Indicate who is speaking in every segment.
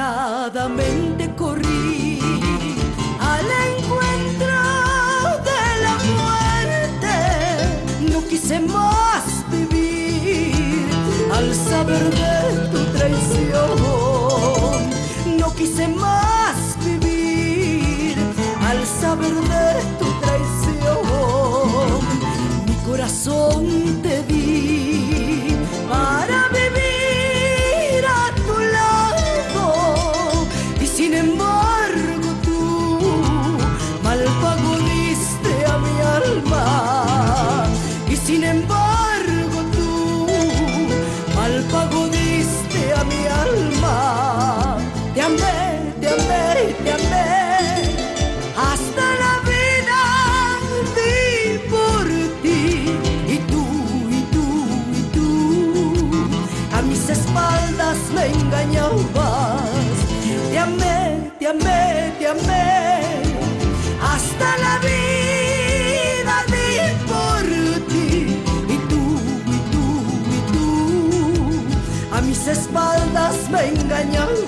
Speaker 1: Desesperadamente corrí al encuentro de la muerte. No quise más vivir al saber de tu traición. No quise más vivir al saber de espaldas me engañabas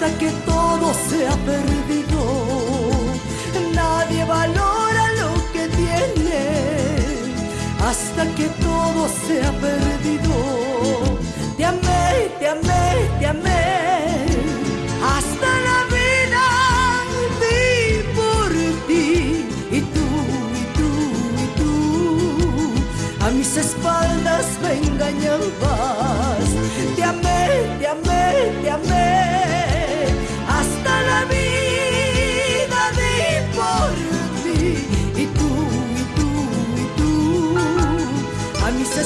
Speaker 1: hasta que todo se ha perdido. Nadie valora lo que tiene hasta que todo se ha perdido.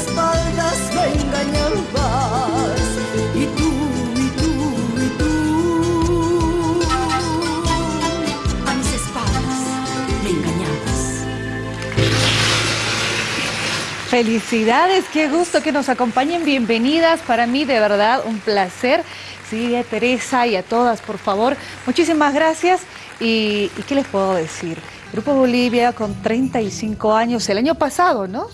Speaker 1: Espaldas me engañabas. Y tú, y tú, y tú a mis espaldas me engañabas.
Speaker 2: Felicidades, qué gusto que nos acompañen, bienvenidas, para mí de verdad un placer. Sí, a Teresa y a todas, por favor, muchísimas gracias. ¿Y, y qué les puedo decir? Grupo Bolivia con 35 años, el año pasado, ¿no?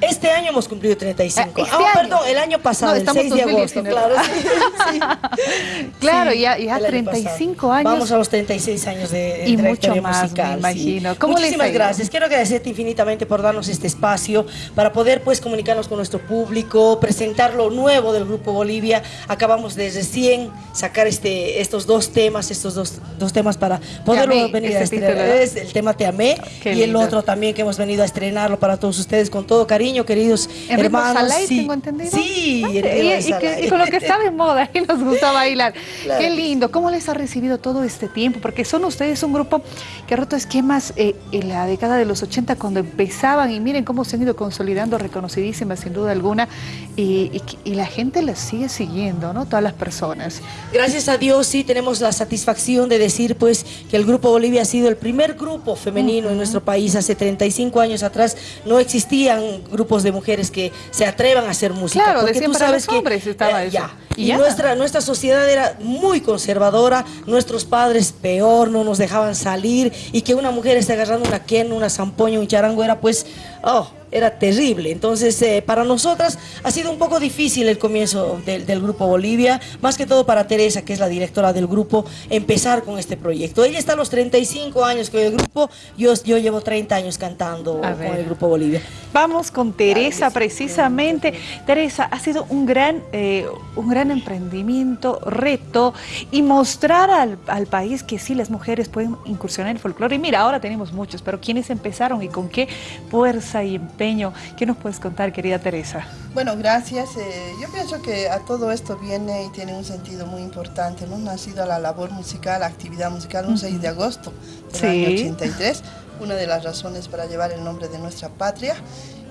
Speaker 3: Este año hemos cumplido 35.
Speaker 2: Ah, este
Speaker 3: ah, perdón, el año pasado,
Speaker 2: No,
Speaker 3: el
Speaker 2: estamos
Speaker 3: 6 de agosto,
Speaker 2: 2019.
Speaker 3: claro. sí, sí.
Speaker 2: Claro,
Speaker 3: Sí,
Speaker 2: ya, ya
Speaker 3: el año
Speaker 2: 35
Speaker 3: pasado.
Speaker 2: años.
Speaker 3: Vamos a los 36 años de, de
Speaker 2: Y
Speaker 3: trayectoria
Speaker 2: mucho más,
Speaker 3: musical.
Speaker 2: me
Speaker 3: sí.
Speaker 2: imagino. ¿Cómo les ha
Speaker 3: Muchísimas gracias. Quiero agradecerte infinitamente por darnos este espacio para poder pues comunicarnos con nuestro público, presentar lo nuevo del Grupo Bolivia. Acabamos de recién sacar este, estos dos temas, estos dos, dos temas para poderlo venir a
Speaker 2: ese
Speaker 3: estrenar. el tema Te Amé
Speaker 2: Qué
Speaker 3: y el otro también que hemos venido a estrenarlo para todos ustedes con todo cariño, queridos
Speaker 2: En ritmo
Speaker 3: hermanos.
Speaker 2: Salai,
Speaker 3: sí.
Speaker 2: tengo entendido.
Speaker 3: Sí,
Speaker 2: Ah, y,
Speaker 3: ritmo
Speaker 2: y que- y con lo que está de moda, y nos gusta bailar.
Speaker 3: Claro
Speaker 2: Qué lindo. ¿Cómo les ha recibido todo este tiempo? Porque son ustedes un grupo que ha roto esquemas eh, en la década de los 80 cuando empezaban y miren cómo se han ido consolidando, reconocidísimas sin duda alguna, y, y la gente las sigue siguiendo, ¿no? Todas las personas.
Speaker 3: Gracias a Dios sí tenemos la satisfacción de decir pues que el Grupo Bolivia ha sido el primer grupo femenino en nuestro país. Hace 35 años atrás no existían grupos de mujeres que se atrevan a hacer música.
Speaker 2: Claro,
Speaker 3: porque tú sabes
Speaker 2: los
Speaker 3: que,
Speaker 2: hombres estaba
Speaker 3: eh,
Speaker 2: eso.
Speaker 3: ya.
Speaker 2: Y
Speaker 3: Y,
Speaker 2: ya.
Speaker 3: nuestra, nuestra sociedad era muy conservadora, nuestros padres peor, no nos dejaban salir y que una mujer esté agarrando una quena, una zampoña, un charango era pues, oh, era terrible. Entonces, eh, para nosotras ha sido un poco difícil el comienzo del, del Grupo Bolivia, más que todo para Teresa, que es la directora del grupo, empezar con este proyecto. Ella está a los 35 años con el grupo, yo, yo llevo 30 años cantando con el Grupo Bolivia.
Speaker 2: Vamos con Teresa precisamente. Teresa, ha sido un gran, eh, un gran emprendimiento, reto y mostrar al, al país que sí las mujeres pueden incursionar en el folclore. Y mira, ahora tenemos muchos, pero ¿quiénes empezaron y con qué fuerza y empeño. ¿Qué nos puedes contar, querida Teresa?
Speaker 4: Bueno, gracias. Eh, yo pienso que a todo esto viene y tiene un sentido muy importante. ¿no? Nacido a la labor musical, la actividad musical, un 6 de agosto del año 83, una de las razones para llevar el nombre de nuestra patria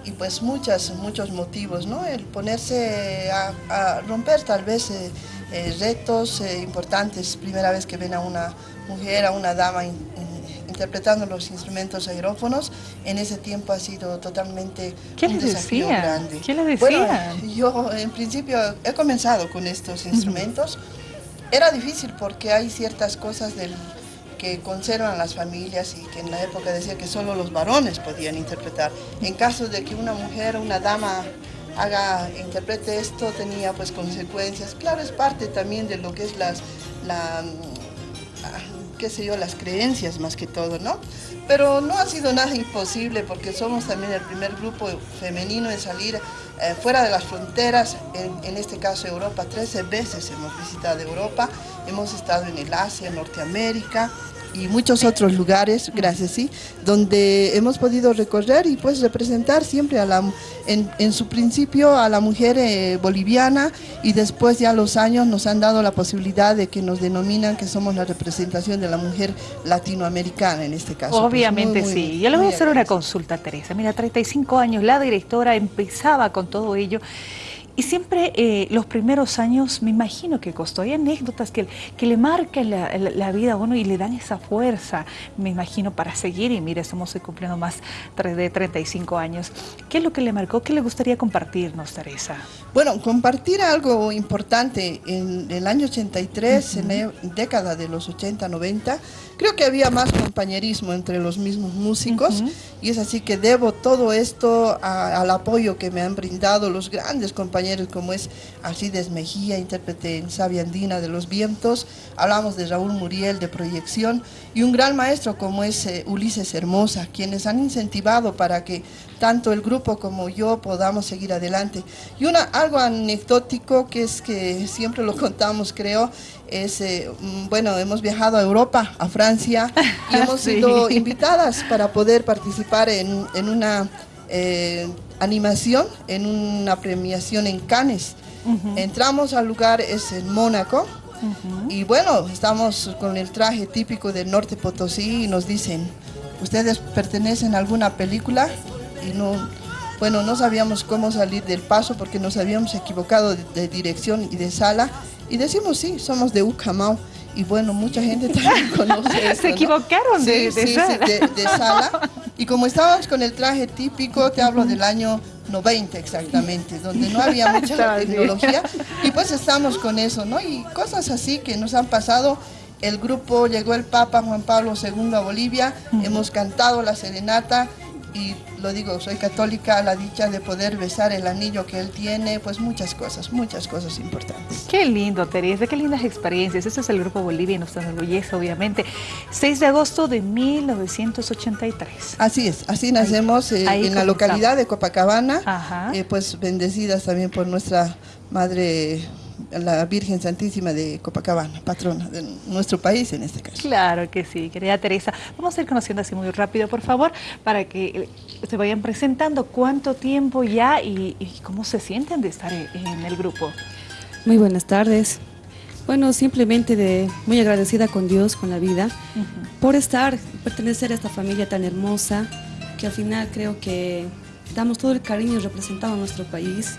Speaker 4: y pues muchas, muchos motivos, ¿no? El ponerse a, romper tal vez eh, eh, retos eh, importantes, primera vez que ven a una mujer, a una dama interpretando los instrumentos aerófonos, en ese tiempo ha sido totalmente
Speaker 2: ¿Qué un desafío decía?
Speaker 4: grande.
Speaker 2: ¿Qué le decía?
Speaker 4: yo en principio he comenzado con estos instrumentos. Era difícil porque hay ciertas cosas del que conservan las familias y que en la época decía que solo los varones podían interpretar. En caso de que una mujer, una dama haga, interprete esto, tenía pues consecuencias. Claro, es parte también de lo que es las, la, mm, qué sé yo, las creencias más que todo, ¿no? Pero no ha sido nada imposible porque somos también el primer grupo femenino en salir eh, fuera de las fronteras, en, en, este caso Europa, 13 veces hemos visitado Europa, hemos estado en el Asia, Norteamérica, y muchos otros lugares, gracias, sí, donde hemos podido recorrer y pues representar siempre a la, en, su principio a la mujer eh, boliviana y después ya los años nos han dado la posibilidad de que nos denominan que somos la representación de la mujer latinoamericana en este caso.
Speaker 2: Pues, Obviamente sí. Yo le voy a hacer una consulta, Teresa. Mira, 35 años, la directora empezaba con todo ello y siempre eh, los primeros años me imagino que costó. Hay anécdotas que, que le marcan la, vida a uno y le dan esa fuerza, me imagino, para seguir. Y mire, estamos cumpliendo más de 35 años. ¿Qué es lo que le marcó? ¿Qué le gustaría compartirnos, Teresa?
Speaker 4: Bueno, compartir algo importante. En el año 83, en la década de los 80, 90, creo que había más compañerismo entre los mismos músicos. Y es así que debo todo esto al apoyo que me han brindado los grandes compañeros como es Alcides Mejía, intérprete en Sabia Andina de los Vientos, hablamos de Raúl Muriel de Proyección y un gran maestro como es eh, Ulises Hermosa, quienes han incentivado para que tanto el grupo como yo podamos seguir adelante. Y una, algo anecdótico que es que siempre lo contamos creo, es, eh, mm, bueno, hemos viajado a Europa, a Francia y hemos sido invitadas para poder participar en, en una eh, animación en una premiación en Cannes. Entramos al lugar, es en Mónaco, y bueno, estamos con el traje típico del norte Potosí y nos dicen, ¿ustedes pertenecen a alguna película? Y no, bueno, no sabíamos cómo salir del paso porque nos habíamos equivocado de, dirección y de sala. Y decimos, sí, somos de Ucamau. Y bueno, mucha gente también conoce
Speaker 2: Se equivocaron de,
Speaker 4: de sala. Y como estábamos con el traje típico, te hablo del año 90 exactamente, donde no había mucha tecnología, y pues estamos con eso, ¿no? Y cosas así que nos han pasado. El grupo llegó el Papa Juan Pablo II a Bolivia, hemos cantado la serenata, y lo digo, soy católica, la dicha de poder besar el anillo que él tiene, pues muchas cosas, muchas cosas importantes.
Speaker 2: Qué lindo, Teresa, qué lindas experiencias. Eso es el Grupo Bolivia y nos enorgullece, obviamente. 6 de agosto de 1983.
Speaker 4: Así es, así nacemos eh, en la localidad de Copacabana, eh, pues bendecidas también por nuestra Madre la Virgen Santísima de Copacabana, patrona de nuestro país en este caso.
Speaker 2: Claro que sí, querida Teresa. Vamos a ir conociendo así muy rápido, por favor, para que se vayan presentando cuánto tiempo ya y, cómo se sienten de estar en, el grupo.
Speaker 5: Muy buenas tardes. Bueno, simplemente de muy agradecida con Dios, con la vida, por estar, pertenecer a esta familia tan hermosa, que al final creo que damos todo el cariño representado a nuestro país,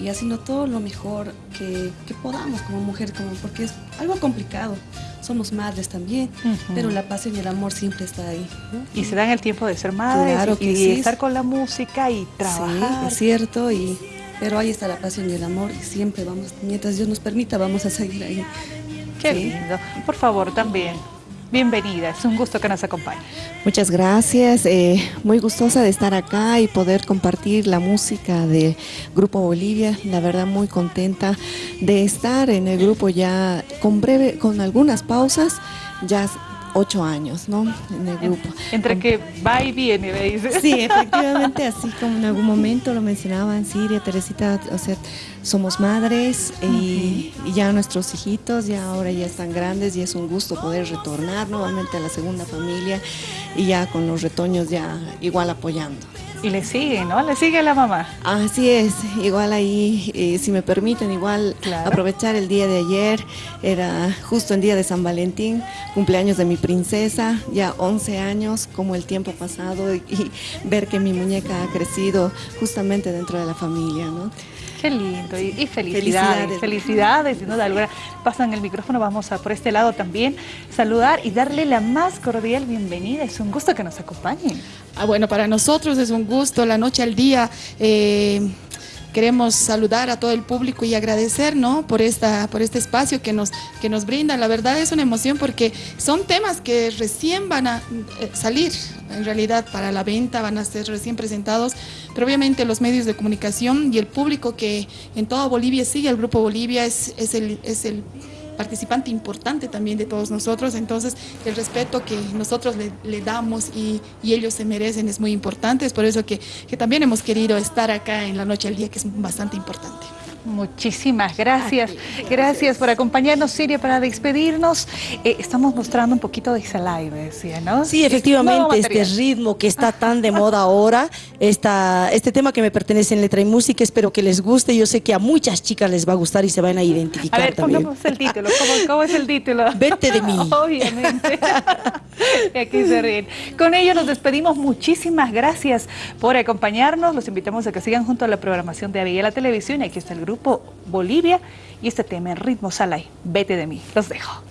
Speaker 5: y haciendo todo lo mejor que, podamos como mujer, como, porque es algo complicado. Somos madres también, pero la pasión y el amor siempre está ahí.
Speaker 2: Y se dan el tiempo de ser madres y, estar con la música y trabajar.
Speaker 5: Sí, es cierto, y, pero ahí está la pasión y el amor y siempre vamos, mientras Dios nos permita, vamos a seguir ahí.
Speaker 2: Qué lindo. Por favor, también, bienvenida, es un gusto que nos acompañe.
Speaker 6: Muchas gracias, eh, muy gustosa de estar acá y poder compartir la música de Grupo Bolivia, la verdad muy contenta de estar en el grupo ya con breve, con algunas pausas, ya ocho años, ¿no? En el grupo.
Speaker 2: Entre que va y viene, me dice.
Speaker 6: Sí, efectivamente, así como en algún momento lo mencionaban Siria, Teresita, o sea, somos madres y, ya nuestros hijitos ya ahora ya están grandes y es un gusto poder retornar nuevamente a la segunda familia y ya con los retoños ya igual apoyando.
Speaker 2: Y le sigue, ¿no? Le sigue la mamá.
Speaker 6: Así es, igual ahí, eh, si me permiten, igual
Speaker 2: Claro.
Speaker 6: aprovechar el día de ayer, era justo el día de San Valentín, cumpleaños de mi princesa, ya 11 años, como el tiempo ha pasado y, y ver que mi muñeca ha crecido justamente dentro de la familia, ¿no?
Speaker 2: Qué lindo y, y felicidades,
Speaker 6: Felicidades.
Speaker 2: felicidades, sin duda alguna. Pasan el micrófono, vamos a por este lado también saludar y darle la más cordial bienvenida. Es un gusto que nos acompañen.
Speaker 7: Ah, bueno, para nosotros es un gusto, la noche al día. eh, queremos saludar a todo el público y agradecer ¿no? por, esta, por este espacio que nos, que nos brinda. La verdad es una emoción porque son temas que recién van a eh, salir, en realidad para la venta, van a ser recién presentados, pero obviamente los medios de comunicación y el público que en toda Bolivia sigue al Grupo Bolivia es, es el... Es el participante importante también de todos nosotros, entonces el respeto que nosotros le, le damos y, ellos se merecen es muy importante, es por eso que, que también hemos querido estar acá en la noche al día, que es bastante importante.
Speaker 2: Muchísimas gracias. Gracias por acompañarnos, Siria, para despedirnos. Eh, estamos mostrando un poquito de esa live, decía, ¿no?
Speaker 3: Sí, efectivamente, este ritmo que está tan de moda ahora, esta, este tema que me pertenece en letra y música, espero que les guste. Yo sé que a muchas chicas les va a gustar y se van a
Speaker 2: A
Speaker 3: identificar
Speaker 2: ver,
Speaker 3: también.
Speaker 2: pongamos el título. ¿Cómo, cómo es el título?
Speaker 3: Vete de mí.
Speaker 2: Obviamente. Y aquí se ríen. Con ello nos despedimos. Muchísimas gracias por acompañarnos. Los invitamos a que sigan junto a la programación de Avilla la Televisión. Y aquí está el grupo Bolivia y este tema en ritmo Salai. Vete de mí. Los dejo.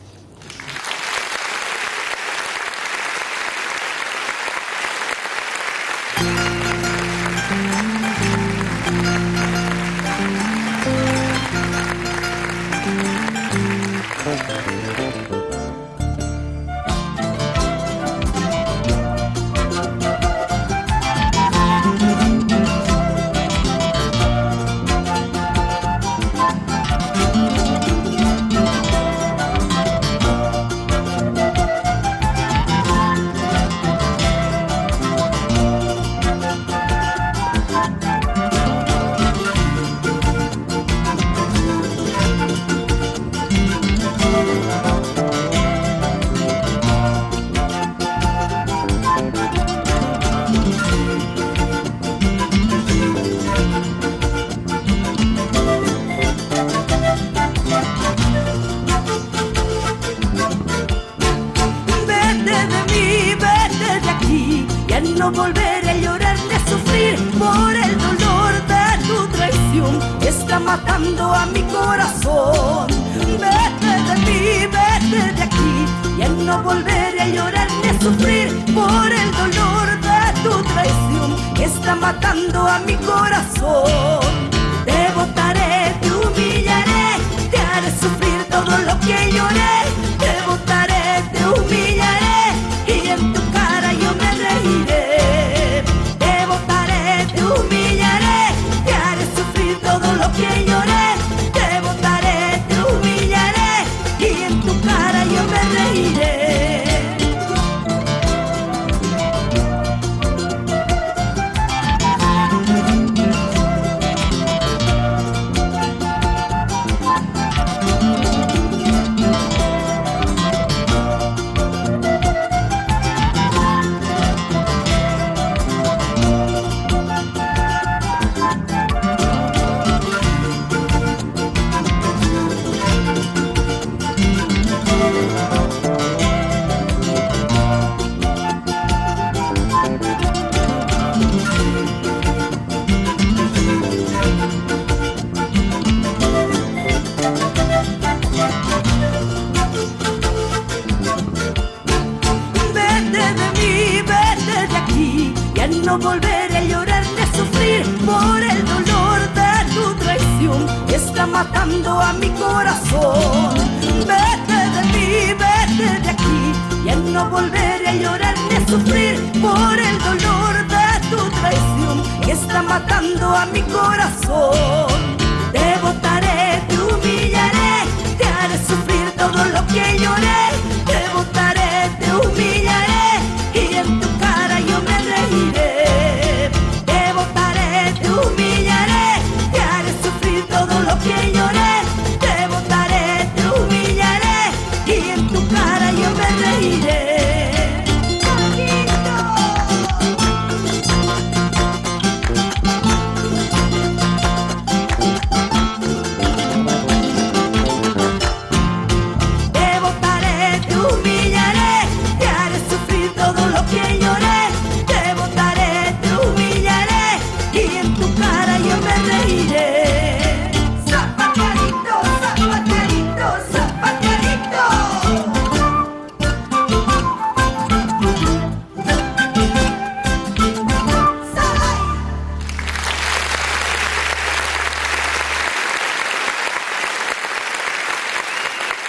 Speaker 1: No volveré a llorar ni a sufrir por el dolor de tu traición que está matando a mi corazón. Vete de mí, vete de aquí, ya no volveré a llorar ni a sufrir por el dolor de tu traición que está matando a mi corazón. Te botaré, te humillaré, te haré sufrir todo lo que lloré. No volveré a llorar a sufrir por el dolor de tu traición que está matando a mi corazón. Vete de mí, vete de aquí, ya no volveré a llorar a sufrir por el dolor de tu traición que está matando a mi corazón. Te botaré, te humillaré, te haré sufrir todo lo que lloré.